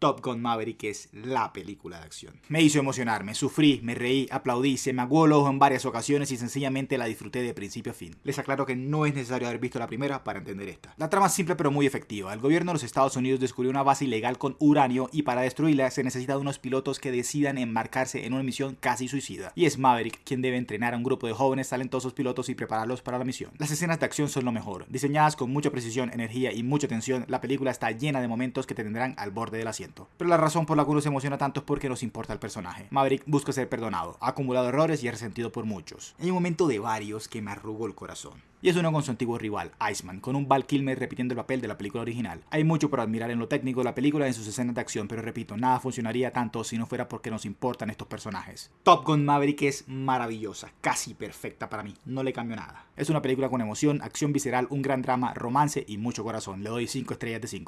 Top Gun Maverick es la película de acción. Me hizo emocionarme, sufrí, me reí, aplaudí, se me aguó el ojo en varias ocasiones y sencillamente la disfruté de principio a fin. Les aclaro que no es necesario haber visto la primera para entender esta. La trama es simple pero muy efectiva. El gobierno de los Estados Unidos descubrió una base ilegal con uranio y para destruirla se necesita de unos pilotos que decidan embarcarse en una misión casi suicida. Y es Maverick quien debe entrenar a un grupo de jóvenes talentosos pilotos y prepararlos para la misión. Las escenas de acción son lo mejor. Diseñadas con mucha precisión, energía y mucha tensión, la película está llena de momentos que te tendrán al borde del asiento. Pero la razón por la que uno se emociona tanto es porque nos importa el personaje. Maverick busca ser perdonado, ha acumulado errores y es resentido por muchos. Hay un momento de varios que me arrugó el corazón. Y es uno con su antiguo rival, Iceman, con un Val Kilmer repitiendo el papel de la película original. Hay mucho por admirar en lo técnico de la película y en sus escenas de acción, pero repito, nada funcionaría tanto si no fuera porque nos importan estos personajes. Top Gun Maverick es maravillosa, casi perfecta para mí, no le cambio nada. Es una película con emoción, acción visceral, un gran drama, romance y mucho corazón. Le doy 5 estrellas de 5.